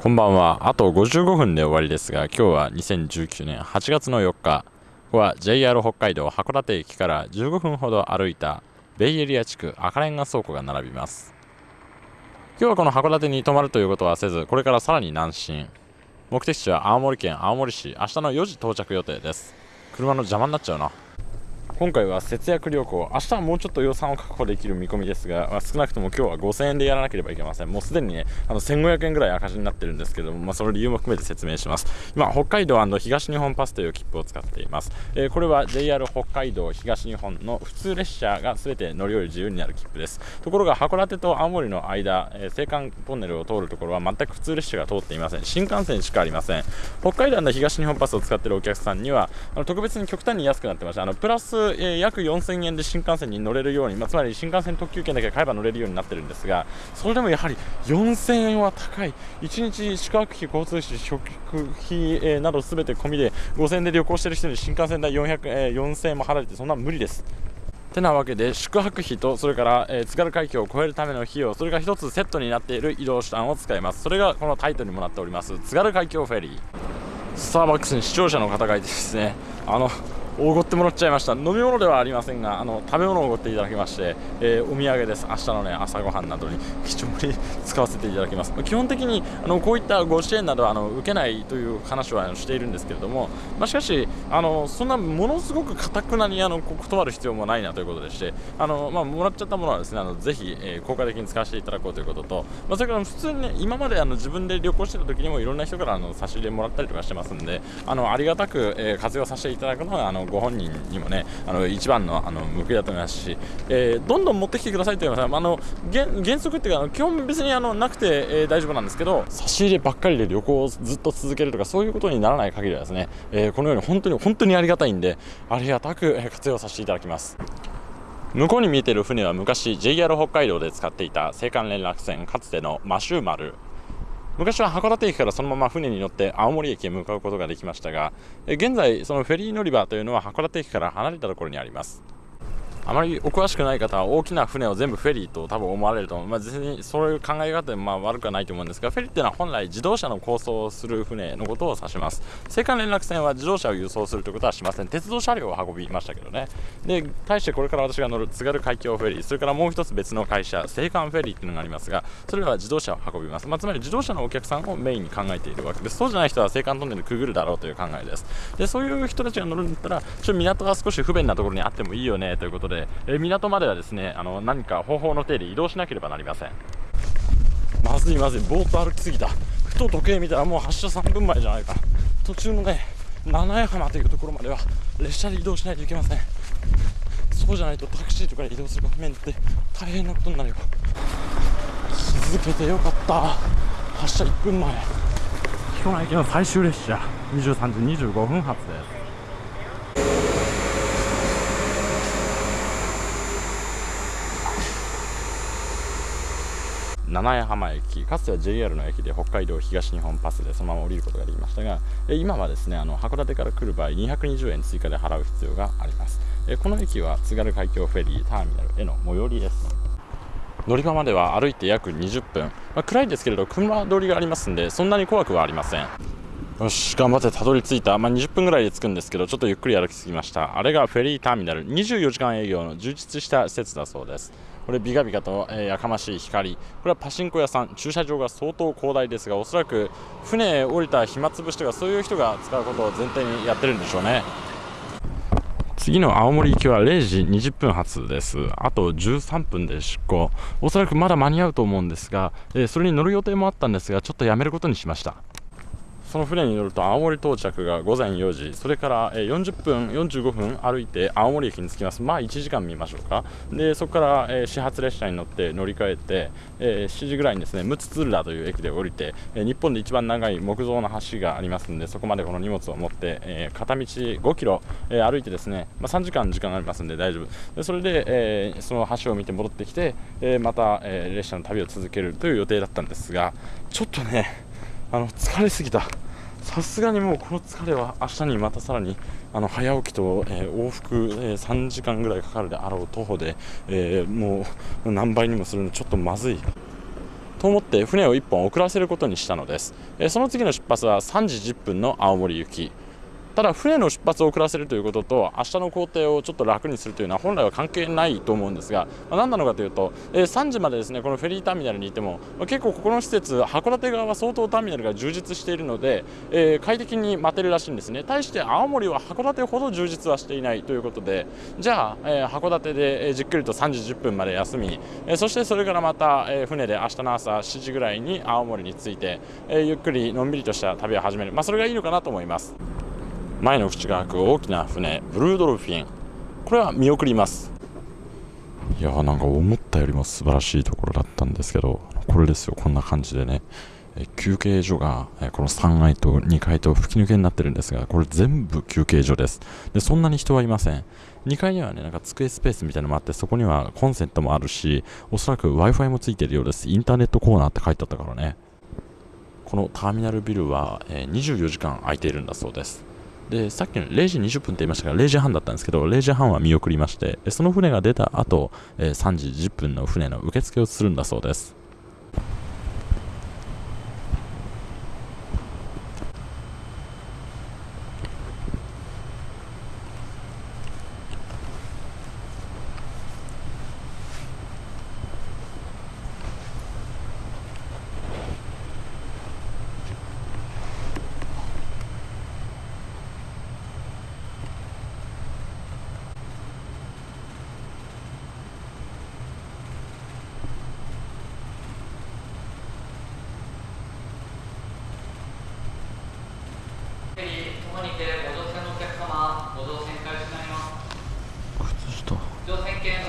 こんばんは。あと55分で終わりですが、今日は2019年8月の4日。ここは JR 北海道函館駅から15分ほど歩いたベイエリア地区赤レンガ倉庫が並びます。今日はこの函館に泊まるということはせず、これからさらに南進。目的地は青森県青森市。明日の4時到着予定です。車の邪魔になっちゃうな。今回は節約旅行。明日はもうちょっと予算を確保できる見込みですが、まあ、少なくとも今日は5000円でやらなければいけません。もうすでにねあの1500円ぐらい赤字になってるんですけども、まあ、その理由も含めて説明します。今北海道東日本パスという切符を使っています、えー、これは JR 北海道東日本の普通列車が全て乗り降り自由になる切符です。ところが函館と青森の間、えー、青函トンネルを通るところは全く普通列車が通っていません。新幹線しかありません。北海道の東日本パスを使っているお客さんにはあの特別に極端に安くなってました。あのプラス、えー、約4000円で新幹線に乗れるように、まあ、つまり新幹線特急券だけ買えば乗れるようになってるんですがそれでもやはり4000円は高い。1日宿泊費、交通費、食費、えー、など全て込みで5000円で旅行してる人に新幹線代400、えー、4000円も払えてそんな無理です。てなわけで宿泊費とそれから、えー、津軽海峡を越えるための費用それが1つセットになっている移動手段を使います。それがこのタイトルにもなっております。津軽海峡フェリー。スターバックスに視聴者の方がいてですねあのおごってもらっちゃいました。飲み物ではありませんがあの食べ物をおごっていただきまして、えー、お土産です。明日のね朝ごはんなどに貴重に使わせていただきます。基本的にあのこういったご支援などはあの受けないという話はしているんですけれども、まあ、しかしあのそんなものすごくかたくなにあの断る必要もないなということでしてあの、まあ、もらっちゃったものはですねあのぜひ、えー、効果的に使わせていただこうということと、まあ、それから普通にね今まであの自分で旅行してた時にもいろんな人からあの差し入れもらったりとかしてますんであのありがたく、えー、活用させていただくのはあのご本人にもねあの一番のあの報いだと思いますし、えー、どんどん持ってきてくださいというのはあの原則っていうか基本別にあのなくて、えー、大丈夫なんですけど差し入ればっかりで旅行をずっと続けるとかそういうことにならない限りはですね、えー、このように本当に本当にありがたいんでありがたく活用させていただきます。向こうに見えている船は昔 JR 北海道で使っていた青函連絡船かつてのマシューマ昔は函館駅からそのまま船に乗って青森駅へ向かうことができましたが現在そのフェリー乗り場というのは函館駅から離れたところにあります。あまりお詳しくない方は大きな船を全部フェリーと多分思われると思う、まあ、全然そういう考え方でまあ悪くはないと思うんですがフェリーっていうのは本来自動車の構想をする船のことを指します。青函連絡船は自動車を輸送するということはしません鉄道車両を運びましたけどねで対してこれから私が乗る津軽海峡フェリーそれからもう一つ別の会社青函フェリーっていうのがありますがそれらは自動車を運びます、まあ、つまり自動車のお客さんをメインに考えているわけですそうじゃない人は青函トンネルくぐるだろうという考えですでそういう人たちが乗るんだったらちょっと港が少し不便なところにあってもいいよねということで、え港まではですねあの何か方法の手で移動しなければなりません。まずいまずい。ぼーっと歩きすぎた。ふと時計見たらもう発車3分前じゃないか。途中のね七重浜というところまでは列車で移動しないといけません。そうじゃないとタクシーとかで移動する場面って大変なことになるよ。気づけてよかった。発車1分前。彦根駅の最終列車23時25分発です。七重浜駅かつては JR の駅で北海道東日本パスでそのまま降りることができましたが今はですねあの函館から来る場合220円追加で払う必要があります。この駅は津軽海峡フェリーターミナルへの最寄りです。乗り場までは歩いて約20分、まあ、暗いですけれど車通りがありますんでそんなに怖くはありません。よし頑張ってたどり着いた、まあ、20分ぐらいで着くんですけどちょっとゆっくり歩きすぎました。あれがフェリーターミナル。24時間営業の充実した施設だそうです。これビカビカと、えー、やかましい光これはパチンコ屋さん駐車場が相当広大ですがおそらく船降りた暇つぶしとかそういう人が使うことを前提にやってるんでしょうね次の青森行きは0時20分発です。あと13分で出港。おそらくまだ間に合うと思うんですが、えー、それに乗る予定もあったんですが、ちょっとやめることにしました。その船に乗ると青森到着が午前4時。それから40分45分歩いて青森駅に着きます。まあ1時間見ましょうか。でそこから始発列車に乗って乗り換えて7時ぐらいにですねムツツルラという駅で降りて日本で一番長い木造の橋がありますのでそこまでこの荷物を持って片道5キロ歩いてですね、まあ、3時間時間ありますので大丈夫。でそれでその橋を見て戻ってきてまた列車の旅を続けるという予定だったんですがちょっとねあの疲れすぎた。さすがにもうこの疲れは明日にまたさらにあの早起きと、えー、往復、えー、3時間ぐらいかかるであろう徒歩で、えー、もう何倍にもするのちょっとまずい。と思って船を1本遅らせることにしたのです、えその次の出発は3時10分の青森行き。ただ船の出発を遅らせるということと明日の工程をちょっと楽にするというのは本来は関係ないと思うんですが、まあ、何なのかというと、えー、3時までですねこのフェリーターミナルにいても、まあ、結構ここの施設函館側は相当ターミナルが充実しているので、えー、快適に待てるらしいんですね対して青森は函館ほど充実はしていないということでじゃあ、えー、函館でじっくりと3時10分まで休み、えそしてそれからまた、え船で明日の朝7時ぐらいに青森に着いて、えゆっくりのんびりとした旅を始める、まあ、それがいいのかなと思います。前の口が開く大きな船ブルードルフィン。これは見送ります。いやーなんか思ったよりも素晴らしいところだったんですけどこれですよ。こんな感じでね。休憩所がこの3階と2階と吹き抜けになってるんですがこれ全部休憩所です。でそんなに人はいません。2階にはねなんか机スペースみたいなのもあってそこにはコンセントもあるしおそらく Wi-Fi もついているようです。インターネットコーナーって書いてあったからね。このターミナルビルは24時間空いているんだそうです。でさっきの0時20分って言いましたが0時半だったんですけど0時半は見送りましてその船が出た後え3時10分の船の受付をするんだそうです。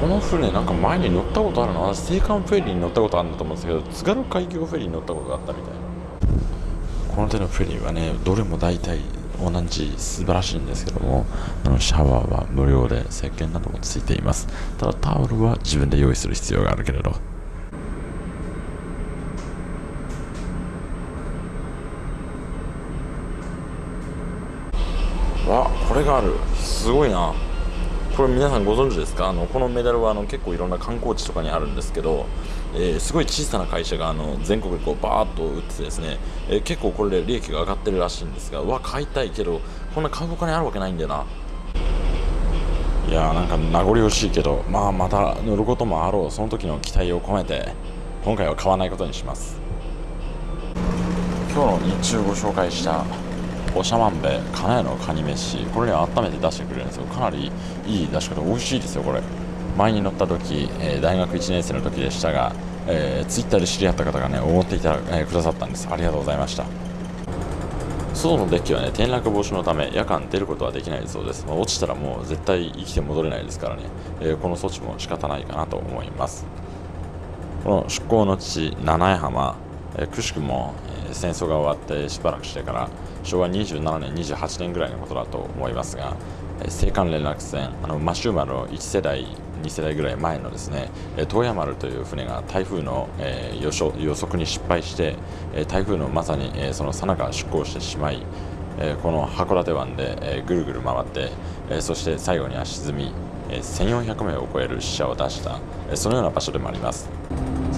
この船なんか前に乗ったことあるの私青函フェリーに乗ったことあるんだと思うんですけど津軽海峡フェリーに乗ったことがあったみたいな。この手のフェリーはねどれも大体同じ素晴らしいんですけどもあのシャワーは無料で石鹸などもついています。ただタオルは自分で用意する必要があるけれど。わこれがある。すごいな。これ皆さんご存知ですか？あのこのメダルはあの結構いろんな観光地とかにあるんですけど、えー、すごい小さな会社があの全国でこうバーッと売っててですね、えー、結構これで利益が上がってるらしいんですがうわ買いたいけどこんな買うお金あるわけないんだよな。いやーなんか名残惜しいけどまあまた乗ることもあろうその時の期待を込めて今回は買わないことにします。今日の日中ご紹介した長万部金谷のカニ飯。これね温めて出してくれるんですよ。かなりいい出し方。美味しいですよこれ。前に乗った時、えー、大学1年生の時でしたが、えー、ツイッターで知り合った方がね思っていた、えー、くださったんです。ありがとうございました。外のデッキはね転落防止のため夜間出ることはできないそうです、まあ、落ちたらもう絶対生きて戻れないですからね、えこの措置も仕方ないかなと思います。この出港の地七重浜、くしくも、え戦争が終わってしばらくしてから昭和27年28年ぐらいのことだと思いますが青函連絡船あのマシューマロ1世代2世代ぐらい前のですね東山丸という船が台風の、えー、予予測に失敗して台風のまさに、えー、そのさなか出航してしまい、え、この函館湾で、え、ぐるぐる回って、え、そして最後には沈み、え、1400名を超える死者を出した、え、そのような場所でもあります。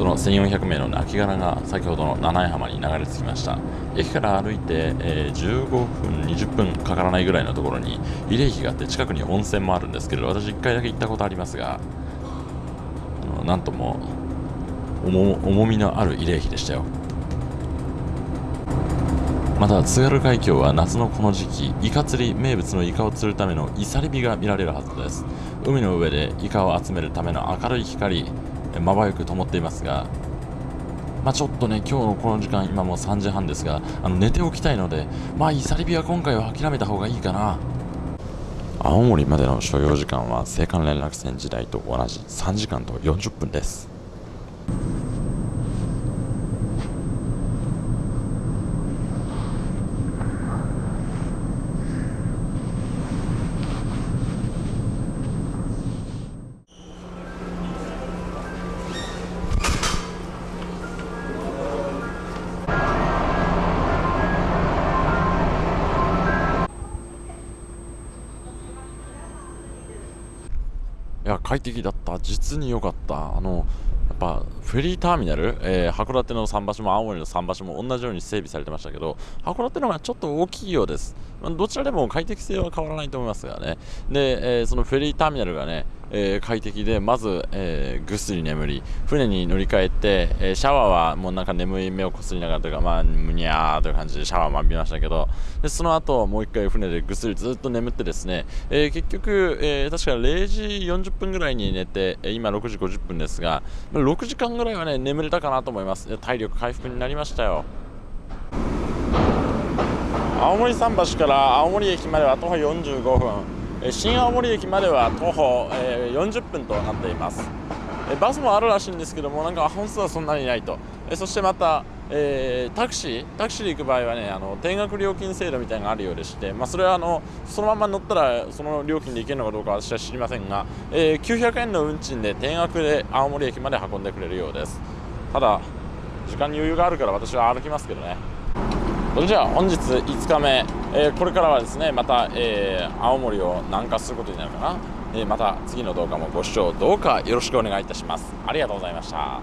その1400名の亡骸が先ほどの七重浜に流れ着きました駅から歩いて、えー、15分20分かからないぐらいのところに慰霊碑があって近くに温泉もあるんですけど私1回だけ行ったことありますがなんとも重みのある慰霊碑でしたよまた津軽海峡は夏のこの時期イカ釣り名物のイカを釣るためのイサリビが見られるはずです海の上でイカを集めるための明るい光まばゆく灯っていますが、まあ、ちょっとね、今日のこの時間、今もう3時半ですが、あの寝ておきたいので、まあ、イサリビは今回は諦めた方がいいかな。青森までの所要時間は青函連絡船時代と同じ3時間と40分ですや快適だった。実に良かった。あのやっぱフェリーターミナル、えー、函館の桟橋も青森の桟橋も同じように整備されてましたけど函館の方がちょっと大きいようです。どちらでも快適性は変わらないと思いますがね。で、えー、そのフェリーターミナルがねえー、快適でまず、えー、ぐっすり眠り船に乗り換えて、え、シャワーはもうなんか眠い目をこすりながらというかまあむにゃーという感じでシャワーも浴びましたけどでその後もう一回船でぐっすりずっと眠ってですね、え、結局、え、確か0時40分ぐらいに寝て今6時50分ですが6時間ぐらいはね眠れたかなと思います。体力回復になりましたよ。青森桟橋から青森駅までは徒歩45分。新青森駅までは徒歩、40分となっています。バスもあるらしいんですけどもなんか本数はそんなにないと。そしてまた、え、タクシータクシーで行く場合はねあの定額料金制度みたいなのがあるようでして、まあ、それはあのそのまま乗ったらその料金で行けるのかどうか私は知りませんが、え、900円の運賃で定額で青森駅まで運んでくれるようです。ただ時間に余裕があるから私は歩きますけどね。それじゃあ本日5日目、えー、これからはですねまた、えー、青森を南下することになるかな、えー、また次の動画もご視聴どうかよろしくお願いいたします。ありがとうございました。